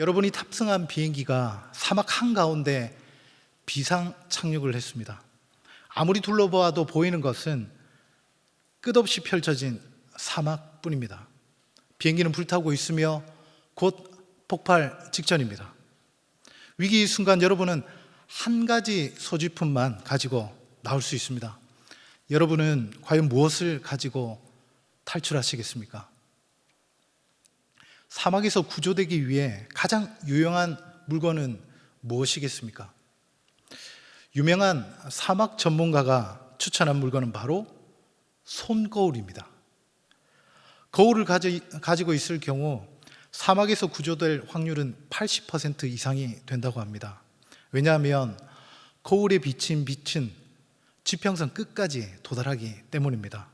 여러분이 탑승한 비행기가 사막 한가운데 비상 착륙을 했습니다. 아무리 둘러보아도 보이는 것은 끝없이 펼쳐진 사막뿐입니다. 비행기는 불타고 있으며 곧 폭발 직전입니다. 위기 순간 여러분은 한 가지 소지품만 가지고 나올 수 있습니다. 여러분은 과연 무엇을 가지고 탈출하시겠습니까? 사막에서 구조되기 위해 가장 유용한 물건은 무엇이겠습니까? 유명한 사막 전문가가 추천한 물건은 바로 손거울입니다. 거울을 가지, 가지고 있을 경우 사막에서 구조될 확률은 80% 이상이 된다고 합니다. 왜냐하면 거울에 비친 빛은 지평선 끝까지 도달하기 때문입니다.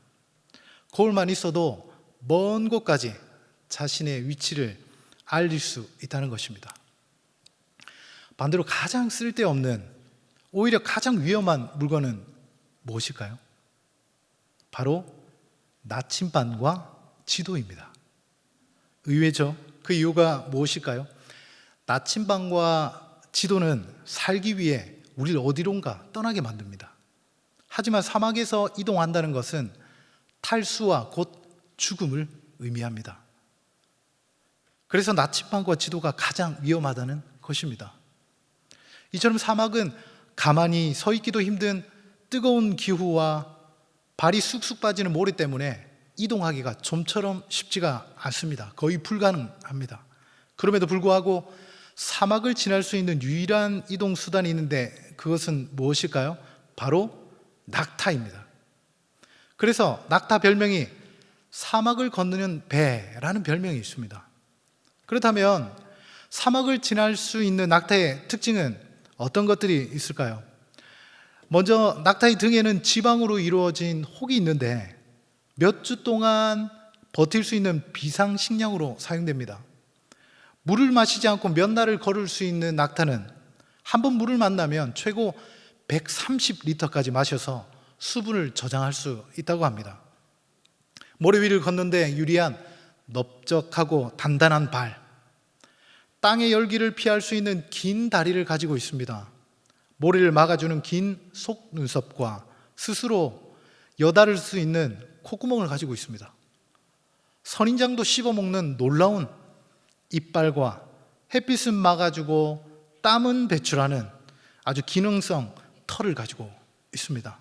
거울만 있어도 먼 곳까지 자신의 위치를 알릴 수 있다는 것입니다. 반대로 가장 쓸데없는 오히려 가장 위험한 물건은 무엇일까요? 바로 나침반과 지도입니다. 의외죠? 그 이유가 무엇일까요? 나침반과 지도는 살기 위해 우리를 어디론가 떠나게 만듭니다. 하지만 사막에서 이동한다는 것은 탈수와 곧 죽음을 의미합니다. 그래서 나침반과 지도가 가장 위험하다는 것입니다. 이처럼 사막은 가만히 서 있기도 힘든 뜨거운 기후와 발이 쑥쑥 빠지는 모래 때문에 이동하기가 좀처럼 쉽지가 않습니다. 거의 불가능합니다. 그럼에도 불구하고 사막을 지날 수 있는 유일한 이동 수단이 있는데 그것은 무엇일까요? 바로 낙타입니다. 그래서 낙타 별명이 사막을 건너는 배라는 별명이 있습니다. 그렇다면 사막을 지날 수 있는 낙타의 특징은 어떤 것들이 있을까요? 먼저 낙타의 등에는 지방으로 이루어진 혹이 있는데 몇 주 동안 버틸 수 있는 비상식량으로 사용됩니다. 물을 마시지 않고 몇 날을 걸을 수 있는 낙타는 한 번 물을 만나면 최고 130리터까지 마셔서 수분을 저장할 수 있다고 합니다. 모래 위를 걷는데 유리한 넓적하고 단단한 발, 땅의 열기를 피할 수 있는 긴 다리를 가지고 있습니다. 모래를 막아주는 긴 속눈썹과 스스로 여다를 수 있는 콧구멍을 가지고 있습니다. 선인장도 씹어먹는 놀라운 이빨과 햇빛은 막아주고 땀은 배출하는 아주 기능성 털을 가지고 있습니다.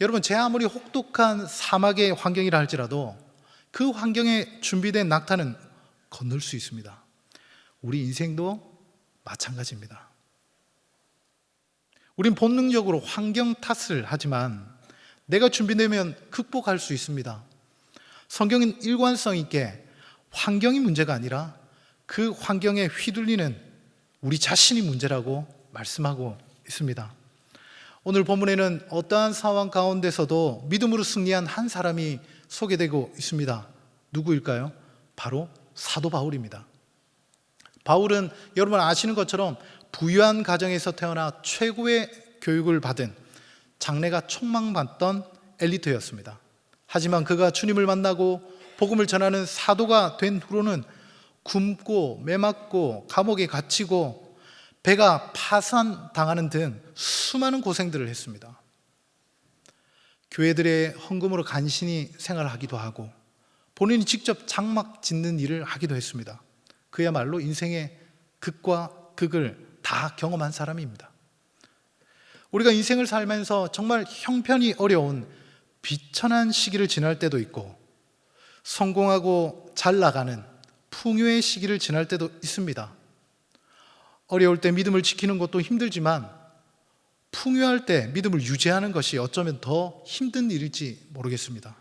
여러분 제 아무리 혹독한 사막의 환경이라 할지라도 그 환경에 준비된 낙타는 건널 수 있습니다. 우리 인생도 마찬가지입니다. 우린 본능적으로 환경 탓을 하지만 내가 준비되면 극복할 수 있습니다. 성경은 일관성 있게 환경이 문제가 아니라 그 환경에 휘둘리는 우리 자신이 문제라고 말씀하고 있습니다. 오늘 본문에는 어떠한 상황 가운데서도 믿음으로 승리한 한 사람이 소개되고 있습니다. 누구일까요? 바로 사도 바울입니다. 바울은 여러분 아시는 것처럼 부유한 가정에서 태어나 최고의 교육을 받은 장래가 촉망받던 엘리트였습니다. 하지만 그가 주님을 만나고 복음을 전하는 사도가 된 후로는 굶고 매맞고 감옥에 갇히고 배가 파산당하는 등 수많은 고생들을 했습니다. 교회들의 헌금으로 간신히 생활하기도 하고 본인이 직접 장막 짓는 일을 하기도 했습니다. 그야말로 인생의 극과 극을 다 경험한 사람입니다. 우리가 인생을 살면서 정말 형편이 어려운 비천한 시기를 지날 때도 있고 성공하고 잘 나가는 풍요의 시기를 지날 때도 있습니다. 어려울 때 믿음을 지키는 것도 힘들지만 풍요할 때 믿음을 유지하는 것이 어쩌면 더 힘든 일일지 모르겠습니다.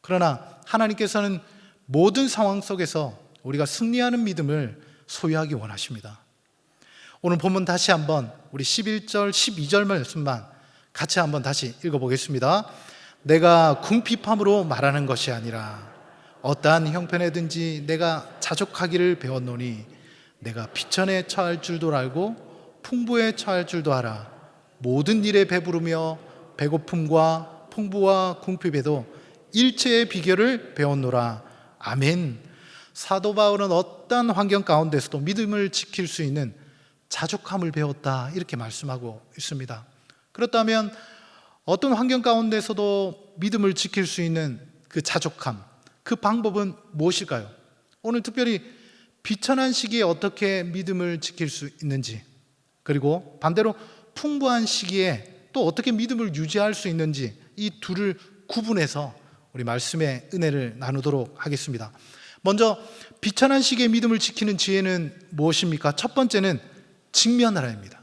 그러나 하나님께서는 모든 상황 속에서 우리가 승리하는 믿음을 소유하기 원하십니다. 오늘 본문 다시 한번 우리 11절, 12절 말씀만 같이 한번 다시 읽어보겠습니다. 내가 궁핍함으로 말하는 것이 아니라 어떠한 형편에든지 내가 자족하기를 배웠노니 내가 비천에 처할 줄도 알고 풍부에 처할 줄도 알아 모든 일에 배부르며 배고픔과 풍부와 궁핍에도 일체의 비결을 배웠노라 아멘 사도 바울은 어떤 환경 가운데서도 믿음을 지킬 수 있는 자족함을 배웠다 이렇게 말씀하고 있습니다. 그렇다면 어떤 환경 가운데서도 믿음을 지킬 수 있는 그 자족함, 그 방법은 무엇일까요? 오늘 특별히 비천한 시기에 어떻게 믿음을 지킬 수 있는지, 그리고 반대로 풍부한 시기에 또 어떻게 믿음을 유지할 수 있는지 이 둘을 구분해서 우리 말씀의 은혜를 나누도록 하겠습니다. 먼저 비천한 시기에 믿음을 지키는 지혜는 무엇입니까? 첫 번째는 직면하라입니다.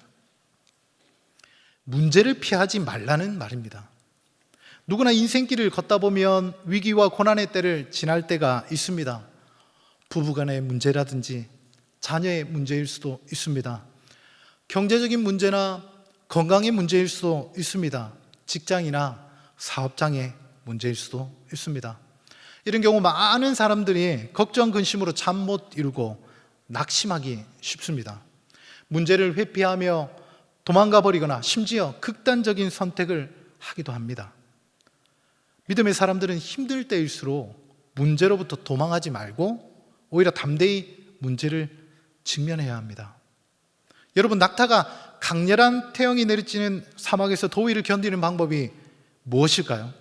문제를 피하지 말라는 말입니다. 누구나 인생길을 걷다 보면 위기와 고난의 때를 지날 때가 있습니다. 부부간의 문제라든지 자녀의 문제일 수도 있습니다. 경제적인 문제나 건강의 문제일 수도 있습니다. 직장이나 사업장의 문제일 수도 있습니다. 이런 경우 많은 사람들이 걱정 근심으로 잠 못 이루고 낙심하기 쉽습니다. 문제를 회피하며 도망가 버리거나 심지어 극단적인 선택을 하기도 합니다. 믿음의 사람들은 힘들 때일수록 문제로부터 도망하지 말고 오히려 담대히 문제를 직면해야 합니다. 여러분, 낙타가 강렬한 태양이 내리쬐는 사막에서 더위를 견디는 방법이 무엇일까요?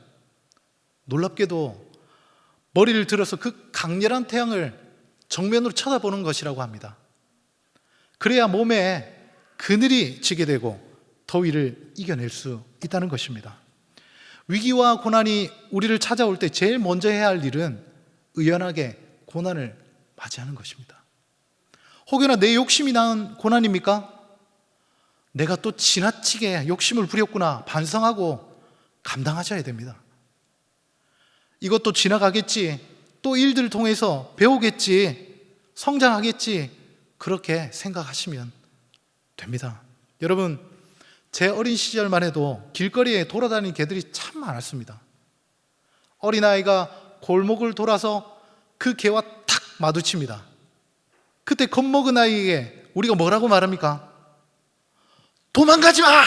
놀랍게도 머리를 들어서 그 강렬한 태양을 정면으로 쳐다보는 것이라고 합니다. 그래야 몸에 그늘이 지게 되고 더위를 이겨낼 수 있다는 것입니다. 위기와 고난이 우리를 찾아올 때 제일 먼저 해야 할 일은 의연하게 고난을 맞이하는 것입니다. 혹여나 내 욕심이 낳은 고난입니까? 내가 또 지나치게 욕심을 부렸구나 반성하고 감당하셔야 됩니다. 이것도 지나가겠지, 또 일들을 통해서 배우겠지, 성장하겠지, 그렇게 생각하시면 됩니다. 여러분, 제 어린 시절만 해도 길거리에 돌아다니는 개들이 참 많았습니다. 어린아이가 골목을 돌아서 그 개와 탁 마주칩니다. 그때 겁먹은 아이에게 우리가 뭐라고 말합니까? 도망가지 마!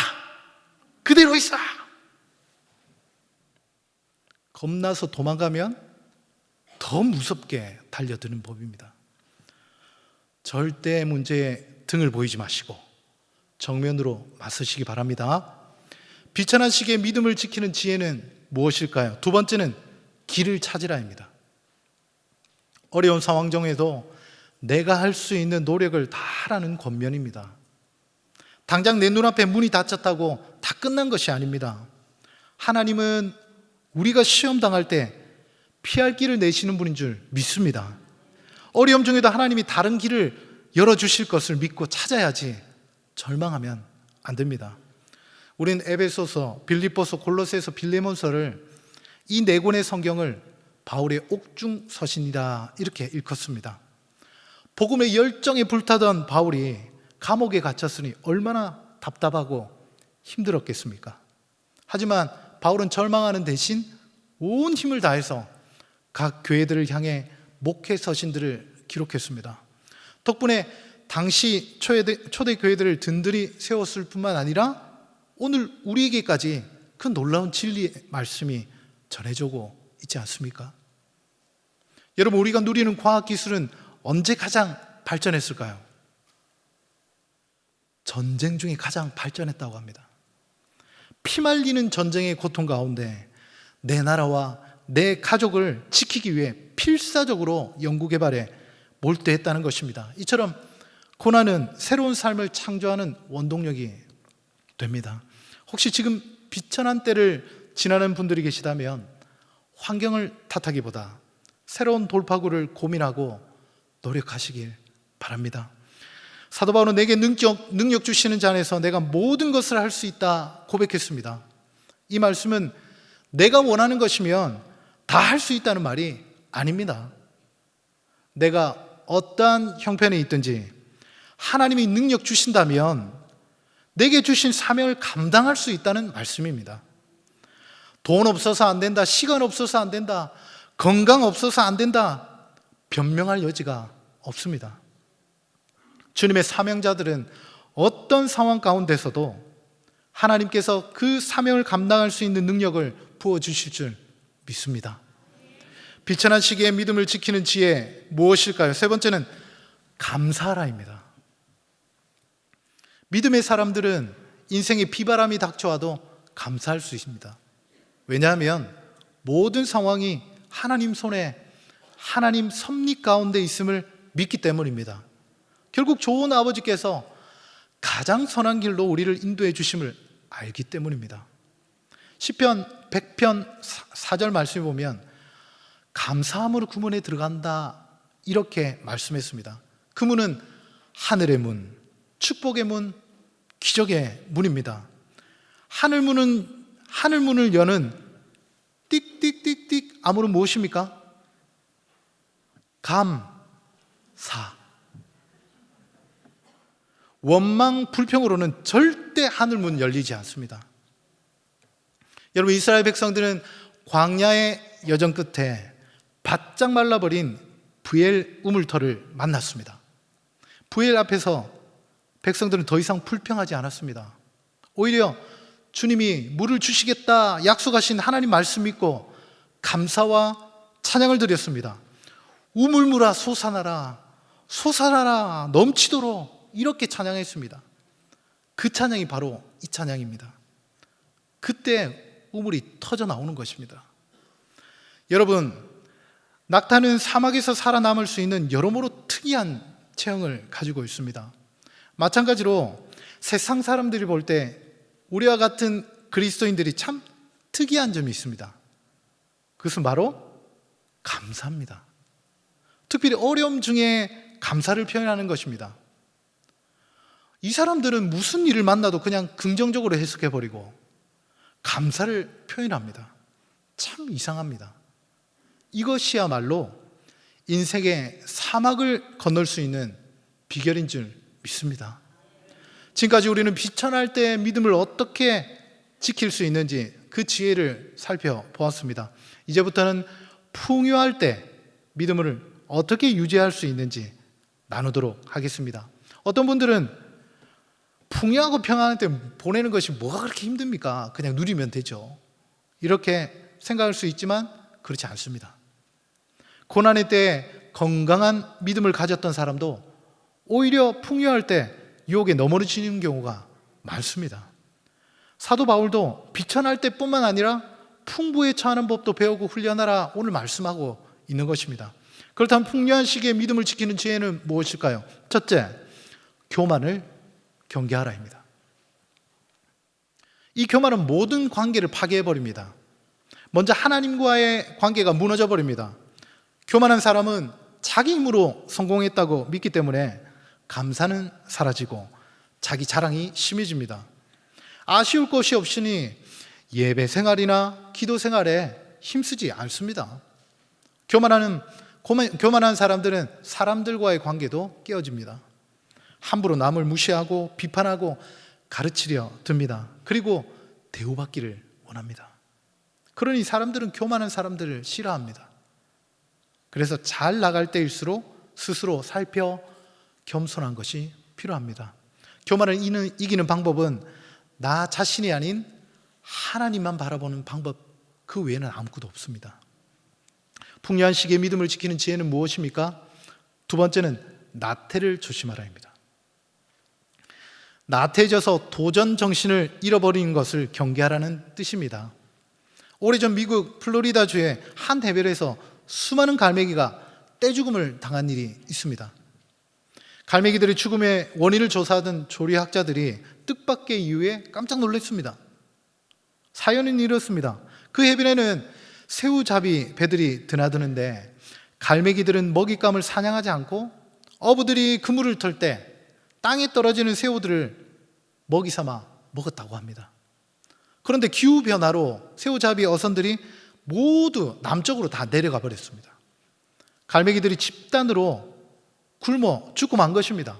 그대로 있어! 겁나서 도망가면 더 무섭게 달려드는 법입니다. 절대 문제에 등을 보이지 마시고 정면으로 맞서시기 바랍니다. 비천한 시기에 믿음을 지키는 지혜는 무엇일까요? 두 번째는 길을 찾으라입니다. 어려운 상황 중에도 내가 할 수 있는 노력을 다 하라는 권면입니다. 당장 내 눈앞에 문이 닫혔다고 다 끝난 것이 아닙니다. 하나님은 우리가 시험 당할 때 피할 길을 내시는 분인 줄 믿습니다. 어려움 중에도 하나님이 다른 길을 열어주실 것을 믿고 찾아야지 절망하면 안 됩니다. 우린 에베소서, 빌립보서, 골로새서, 빌레몬서를 이 네 권의 성경을 바울의 옥중 서신이다 이렇게 읽었습니다. 복음의 열정에 불타던 바울이 감옥에 갇혔으니 얼마나 답답하고 힘들었겠습니까? 하지만 바울은 절망하는 대신 온 힘을 다해서 각 교회들을 향해 목회 서신들을 기록했습니다. 덕분에 당시 초대, 초대 교회들을 든든히 세웠을 뿐만 아니라 오늘 우리에게까지 그 놀라운 진리의 말씀이 전해지고 있지 않습니까? 여러분, 우리가 누리는 과학기술은 언제 가장 발전했을까요? 전쟁 중에 가장 발전했다고 합니다. 피말리는 전쟁의 고통 가운데 내 나라와 내 가족을 지키기 위해 필사적으로 연구개발에 몰두했다는 것입니다. 이처럼 고난은 새로운 삶을 창조하는 원동력이 됩니다. 혹시 지금 비천한 때를 지나는 분들이 계시다면 환경을 탓하기보다 새로운 돌파구를 고민하고 노력하시길 바랍니다. 사도 바울은 내게 능력, 능력 주시는 자 안에서 내가 모든 것을 할 수 있다 고백했습니다. 이 말씀은 내가 원하는 것이면 다 할 수 있다는 말이 아닙니다. 내가 어떠한 형편에 있든지 하나님이 능력 주신다면 내게 주신 사명을 감당할 수 있다는 말씀입니다. 돈 없어서 안 된다, 시간 없어서 안 된다, 건강 없어서 안 된다, 변명할 여지가 없습니다. 주님의 사명자들은 어떤 상황 가운데서도 하나님께서 그 사명을 감당할 수 있는 능력을 부어주실 줄 믿습니다. 비천한 시기에 믿음을 지키는 지혜 무엇일까요? 세 번째는 감사하라입니다. 믿음의 사람들은 인생에 비바람이 닥쳐와도 감사할 수 있습니다. 왜냐하면 모든 상황이 하나님 손에 하나님 섭리 가운데 있음을 믿기 때문입니다. 결국 좋은 아버지께서 가장 선한 길로 우리를 인도해 주심을 알기 때문입니다. 시편 100편 4절 말씀에 보면 감사함으로 그 문에 들어간다 이렇게 말씀했습니다. 그 문은 하늘의 문, 축복의 문, 기적의 문입니다. 하늘 문은 하늘 문을 여는 띡띡띡띡 아무는 무엇입니까? 감사. 원망 불평으로는 절대 하늘 문 열리지 않습니다. 여러분 이스라엘 백성들은 광야의 여정 끝에 바짝 말라버린 부엘 우물터를 만났습니다. 부엘 앞에서 백성들은 더 이상 불평하지 않았습니다. 오히려 주님이 물을 주시겠다 약속하신 하나님 말씀 믿고 감사와 찬양을 드렸습니다. 우물물아 솟아나라 솟아나라 넘치도록 이렇게 찬양했습니다. 그 찬양이 바로 이 찬양입니다. 그때 우물이 터져 나오는 것입니다. 여러분, 낙타는 사막에서 살아남을 수 있는 여러모로 특이한 체형을 가지고 있습니다. 마찬가지로 세상 사람들이 볼 때 우리와 같은 그리스도인들이 참 특이한 점이 있습니다. 그것은 바로 감사입니다. 특별히 어려움 중에 감사를 표현하는 것입니다. 이 사람들은 무슨 일을 만나도 그냥 긍정적으로 해석해버리고 감사를 표현합니다. 참 이상합니다. 이것이야말로 인생의 사막을 건널 수 있는 비결인 줄 믿습니다. 지금까지 우리는 비천할 때 믿음을 어떻게 지킬 수 있는지 그 지혜를 살펴보았습니다. 이제부터는 풍요할 때 믿음을 어떻게 유지할 수 있는지 나누도록 하겠습니다. 어떤 분들은 풍요하고 평안할 때 보내는 것이 뭐가 그렇게 힘듭니까? 그냥 누리면 되죠. 이렇게 생각할 수 있지만 그렇지 않습니다. 고난의 때 건강한 믿음을 가졌던 사람도 오히려 풍요할 때 유혹에 넘어지는 경우가 많습니다. 사도 바울도 비천할 때뿐만 아니라 풍부에 처하는 법도 배우고 훈련하라 오늘 말씀하고 있는 것입니다. 그렇다면 풍요한 시기에 믿음을 지키는 지혜는 무엇일까요? 첫째, 교만을 경계하라입니다. 이 교만은 모든 관계를 파괴해 버립니다. 먼저 하나님과의 관계가 무너져 버립니다. 교만한 사람은 자기 힘으로 성공했다고 믿기 때문에 감사는 사라지고 자기 자랑이 심해집니다. 아쉬울 것이 없으니 예배 생활이나 기도 생활에 힘쓰지 않습니다. 교만하는 교만한 사람들은 사람들과의 관계도 깨어집니다. 함부로 남을 무시하고 비판하고 가르치려 듭니다. 그리고 대우받기를 원합니다. 그러니 사람들은 교만한 사람들을 싫어합니다. 그래서 잘 나갈 때일수록 스스로 살펴 겸손한 것이 필요합니다. 교만을 이기는 방법은 나 자신이 아닌 하나님만 바라보는 방법 그 외에는 아무것도 없습니다. 풍요한 시기에 믿음을 지키는 지혜는 무엇입니까? 두 번째는 나태를 조심하라입니다. 나태해져서 도전 정신을 잃어버리는 것을 경계하라는 뜻입니다. 오래전 미국 플로리다주의 한 해변에서 수많은 갈매기가 떼죽음을 당한 일이 있습니다. 갈매기들의 죽음의 원인을 조사하던 조리학자들이 뜻밖의 이유에 깜짝 놀랐습니다. 사연은 이렇습니다. 그 해변에는 새우잡이 배들이 드나드는데 갈매기들은 먹잇감을 사냥하지 않고 어부들이 그물을 털 때 땅에 떨어지는 새우들을 먹이 삼아 먹었다고 합니다. 그런데 기후변화로 새우잡이 어선들이 모두 남쪽으로 다 내려가 버렸습니다. 갈매기들이 집단으로 굶어 죽고 만 것입니다.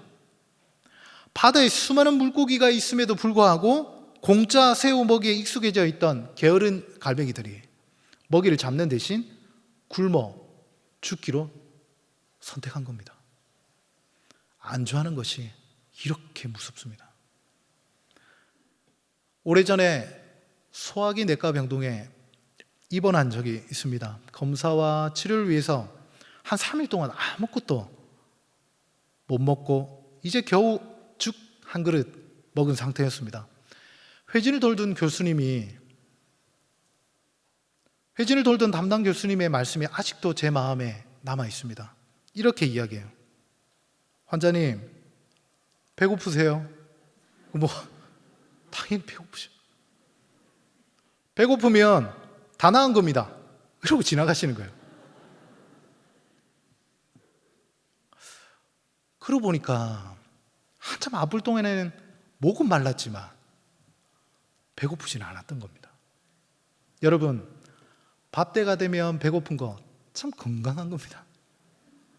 바다에 수많은 물고기가 있음에도 불구하고 공짜 새우 먹이에 익숙해져 있던 게으른 갈매기들이 먹이를 잡는 대신 굶어 죽기로 선택한 겁니다. 안주하는 것이 이렇게 무섭습니다. 오래전에 소화기 내과 병동에 입원한 적이 있습니다. 검사와 치료를 위해서 한 3일 동안 아무것도 못 먹고 이제 겨우 죽 한 그릇 먹은 상태였습니다. 회진을 돌던 교수님이 회진을 돌던 담당 교수님의 말씀이 아직도 제 마음에 남아 있습니다. 이렇게 이야기해요. 환자님, 배고프세요? 뭐, 당연히 배고프죠. 배고프면 다 나은 겁니다. 이러고 지나가시는 거예요. 그러고 보니까 한참 아플 동안에는 목은 말랐지만 배고프지는 않았던 겁니다. 여러분, 밥 때가 되면 배고픈 거 참 건강한 겁니다.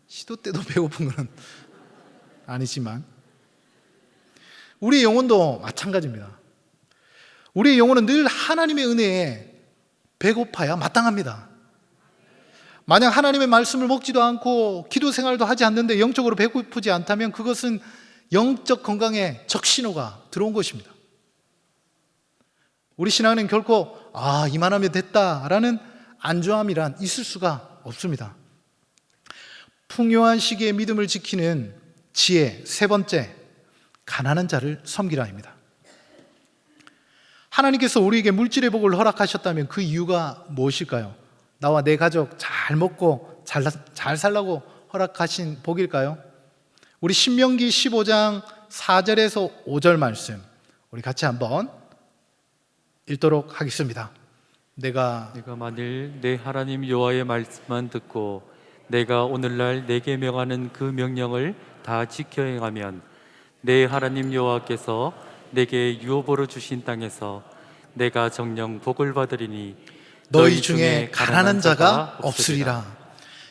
시도 때도 배고픈 거는 아니지만 우리의 영혼도 마찬가지입니다. 우리의 영혼은 늘 하나님의 은혜에 배고파야 마땅합니다. 만약 하나님의 말씀을 먹지도 않고 기도 생활도 하지 않는데 영적으로 배고프지 않다면 그것은 영적 건강에 적신호가 들어온 것입니다. 우리 신앙은 결코 아 이만하면 됐다라는 안주함이란 있을 수가 없습니다. 풍요한 시기의 믿음을 지키는 지혜 세 번째 가난한 자를 섬기라입니다. 하나님께서 우리에게 물질의 복을 허락하셨다면 그 이유가 무엇일까요? 나와 내 가족 잘 먹고 잘, 잘 살라고 허락하신 복일까요? 우리 신명기 15장 4절에서 5절 말씀 우리 같이 한번 읽도록 하겠습니다. 내가 내가 만일 내 하나님 여호와의 말씀만 듣고 내가 오늘날 내게 명하는 그 명령을 다 지켜 행하면 내 하나님 여호와께서 내게 유업으로 주신 땅에서 내가 정령 복을 받으리니 너희 중에 가난한 자가 없으리라.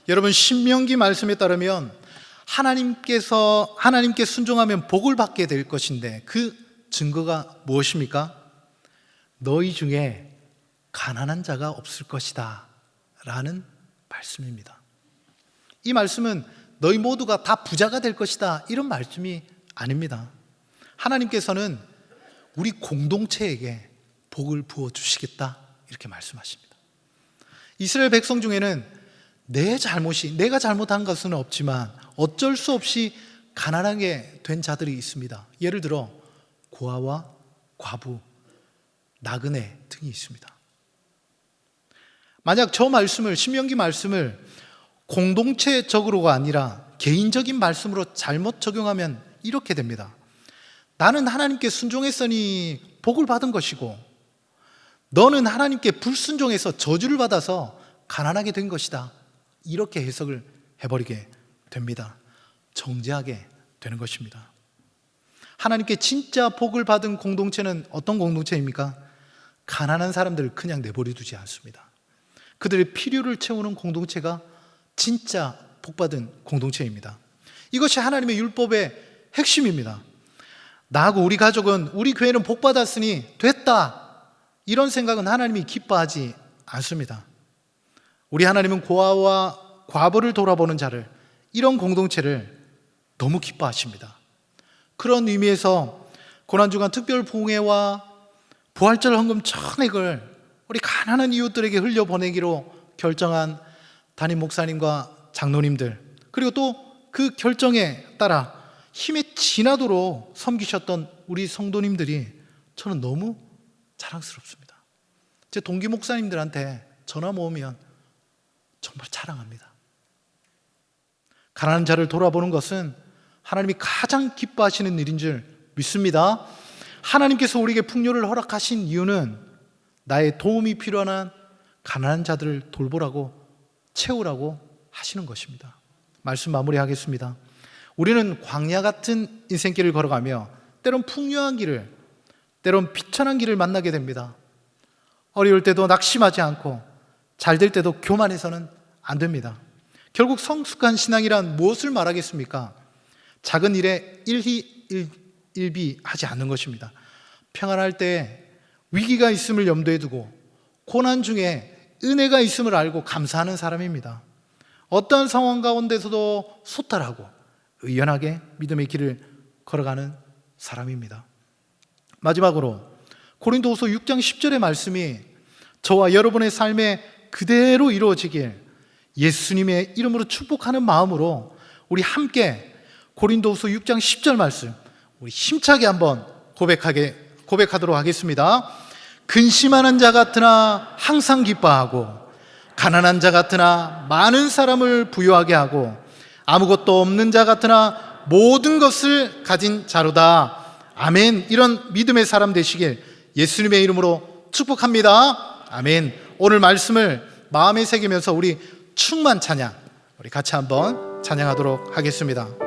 여러분 신명기 말씀에 따르면 하나님께서 하나님께 순종하면 복을 받게 될 것인데 그 증거가 무엇입니까? 너희 중에 가난한 자가 없을 것이다. 라는 말씀입니다. 이 말씀은 너희 모두가 다 부자가 될 것이다. 이런 말씀이 아닙니다. 하나님께서는 우리 공동체에게 복을 부어 주시겠다. 이렇게 말씀하십니다. 이스라엘 백성 중에는 내 잘못이, 내가 잘못한 것은 없지만 어쩔 수 없이 가난하게 된 자들이 있습니다. 예를 들어, 고아와 과부, 나그네 등이 있습니다. 만약 저 말씀을 신명기 말씀을 공동체적으로가 아니라 개인적인 말씀으로 잘못 적용하면 이렇게 됩니다. 나는 하나님께 순종했으니 복을 받은 것이고 너는 하나님께 불순종해서 저주를 받아서 가난하게 된 것이다. 이렇게 해석을 해버리게 됩니다. 정죄하게 되는 것입니다. 하나님께 진짜 복을 받은 공동체는 어떤 공동체입니까? 가난한 사람들을 그냥 내버려 두지 않습니다. 그들의 필요를 채우는 공동체가 진짜 복받은 공동체입니다. 이것이 하나님의 율법의 핵심입니다. 나하고 우리 가족은 우리 교회는 복받았으니 됐다. 이런 생각은 하나님이 기뻐하지 않습니다. 우리 하나님은 고아와 과부를 돌아보는 자를 이런 공동체를 너무 기뻐하십니다. 그런 의미에서 고난주간 특별 봉회와 부활절 헌금 천액을 우리 가난한 이웃들에게 흘려보내기로 결정한 담임 목사님과 장로님들 그리고 또 그 결정에 따라 힘에 지나도록 섬기셨던 우리 성도님들이 저는 너무 자랑스럽습니다. 제 동기 목사님들한테 전화 모으면 정말 자랑합니다. 가난한 자를 돌아보는 것은 하나님이 가장 기뻐하시는 일인 줄 믿습니다. 하나님께서 우리에게 풍요를 허락하신 이유는 나의 도움이 필요한 가난한 자들을 돌보라고 채우라고 하시는 것입니다. 말씀 마무리하겠습니다. 우리는 광야 같은 인생길을 걸어가며 때론 풍요한 길을, 때론 비천한 길을 만나게 됩니다. 어려울 때도 낙심하지 않고 잘 될 때도 교만해서는 안 됩니다. 결국 성숙한 신앙이란 무엇을 말하겠습니까? 작은 일에 일희일비하지 않는 것입니다. 평안할 때 위기가 있음을 염두에 두고 고난 중에 은혜가 있음을 알고 감사하는 사람입니다. 어떤 상황 가운데서도 소탈하고 의연하게 믿음의 길을 걸어가는 사람입니다. 마지막으로 고린도후서 6장 10절의 말씀이 저와 여러분의 삶에 그대로 이루어지길 예수님의 이름으로 축복하는 마음으로 우리 함께 고린도후서 6장 10절 말씀 우리 힘차게 한번 고백하게 고백하도록 하겠습니다. 근심하는 자 같으나 항상 기뻐하고 가난한 자 같으나 많은 사람을 부유하게 하고 아무것도 없는 자 같으나 모든 것을 가진 자로다. 아멘. 이런 믿음의 사람 되시길 예수님의 이름으로 축복합니다. 아멘. 오늘 말씀을 마음에 새기면서 우리 충만 찬양 우리 같이 한번 찬양하도록 하겠습니다.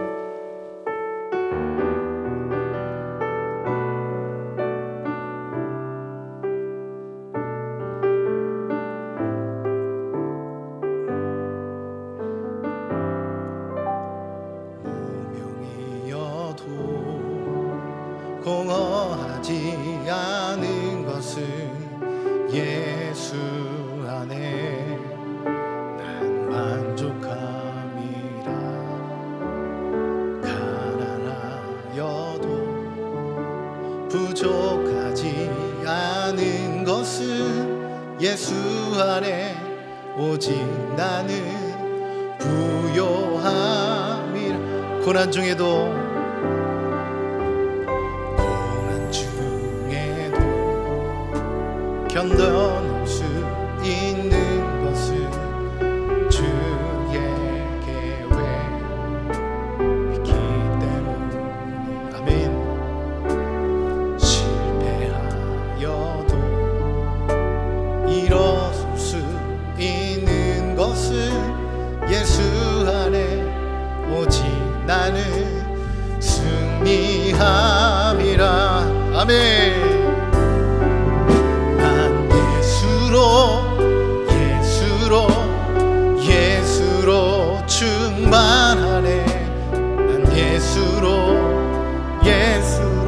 오직 나는 부요함이라. 고난 중에도 고난 중에도 견뎌낼 수 있는 승리함이라 아멘. 난 예수로 예수로 예수로 충만하네. 난 예수로 예수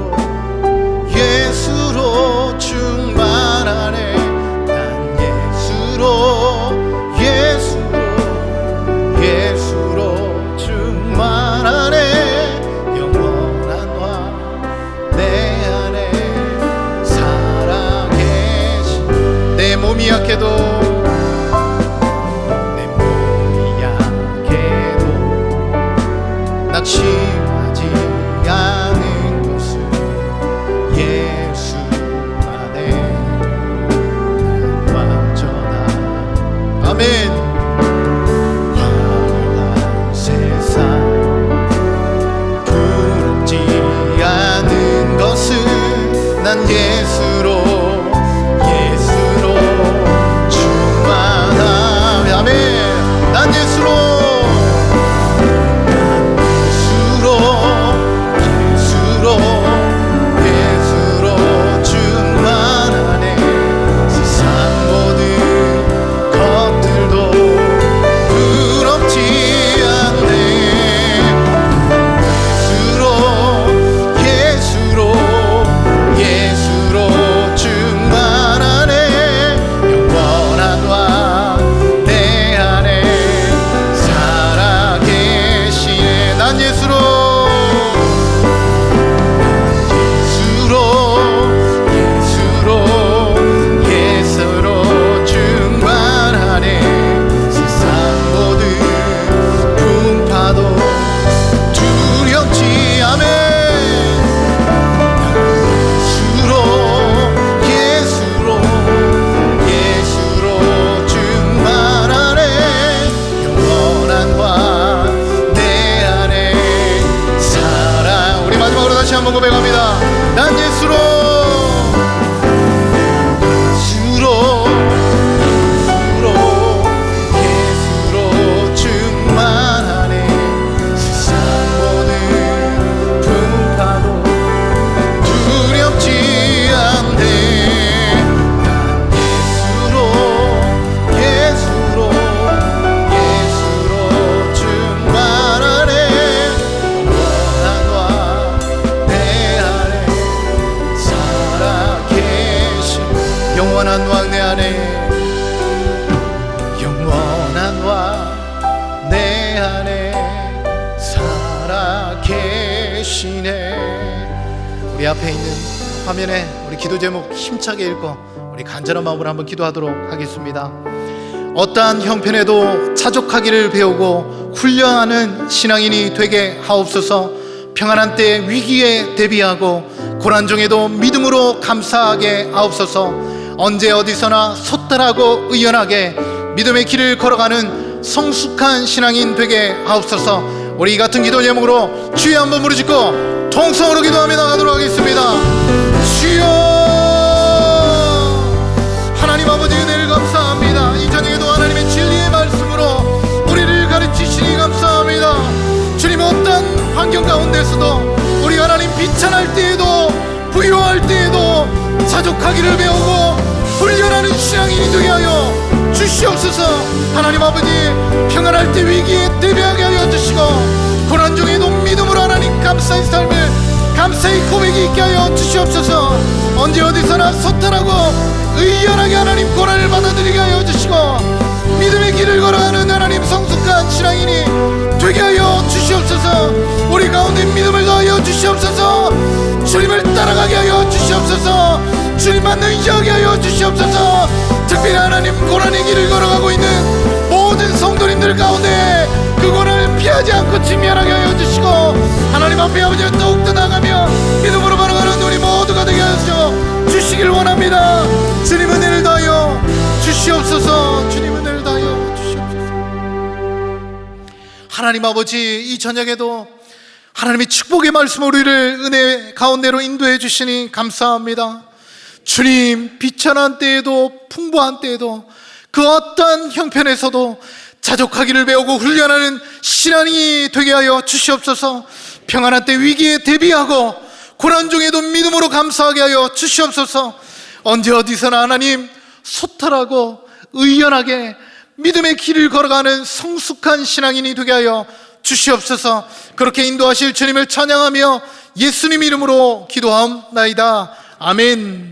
앞에 있는 화면에 우리 기도 제목 힘차게 읽고 우리 간절한 마음으로 한번 기도하도록 하겠습니다. 어떠한 형편에도 자족하기를 배우고 훈련하는 신앙인이 되게 하옵소서. 평안한 때 위기에 대비하고 고난 중에도 믿음으로 감사하게 하옵소서. 언제 어디서나 소탈하고 의연하게 믿음의 길을 걸어가는 성숙한 신앙인 되게 하옵소서. 우리 이 같은 기도 제목으로 주여 한번 부르짖고 통성으로 기도하며 나가도록 하겠습니다. 주여 하나님 아버지 은혜를 감사합니다. 이 저녁에도 하나님의 진리의 말씀으로 우리를 가르치시니 감사합니다. 주님 어떤 환경 가운데서도 우리 하나님 비천할 때에도 부유할 때에도 자족하기를 배우고 훈련하는 신앙인이 되게 하여 주시옵소서. 하나님 아버지 평안할 때 위기에 대비하게 하여 주시고 고난 중에도 믿음으로 하나님 감사의 삶을 감사의 고백이 있게 하여 주시옵소서. 언제 어디서나 소탈하고 의연하게 하나님 고난을 받아들이게 하여 주시고 믿음의 길을 걸어가는 하나님 성숙한 신앙인이 되게 하여 주시옵소서. 우리 가운데 믿음을 더하여 주시옵소서. 주님을 따라가게 하여 주시옵소서. 주님만 의지하게 하여 주시옵소서 특별히 하나님 고난의 길을 걸어가고 있는 모든 성도님들 가운데 그 고난을 피하지 않고 직면하게 하여 주시고 하나님 앞에 아버지 더욱더 나가며 믿음으로 걸어가는 우리 모두가 되게 하여 주시길 원합니다. 주님 은혜를 더하여 주시옵소서. 주님 은혜를 더하여 주시옵소서. 하나님 아버지 이 저녁에도 하나님의 축복의 말씀 우리를 은혜 가운데로 인도해 주시니 감사합니다 주님 비천한 때에도 풍부한 때에도 그 어떤 형편에서도 자족하기를 배우고 훈련하는 신앙이 되게 하여 주시옵소서. 평안한 때 위기에 대비하고 고난 중에도 믿음으로 감사하게 하여 주시옵소서. 언제 어디서나 하나님 소탈하고 의연하게 믿음의 길을 걸어가는 성숙한 신앙인이 되게 하여 주시옵소서. 그렇게 인도하실 주님을 찬양하며 예수님 이름으로 기도하옵나이다. 아멘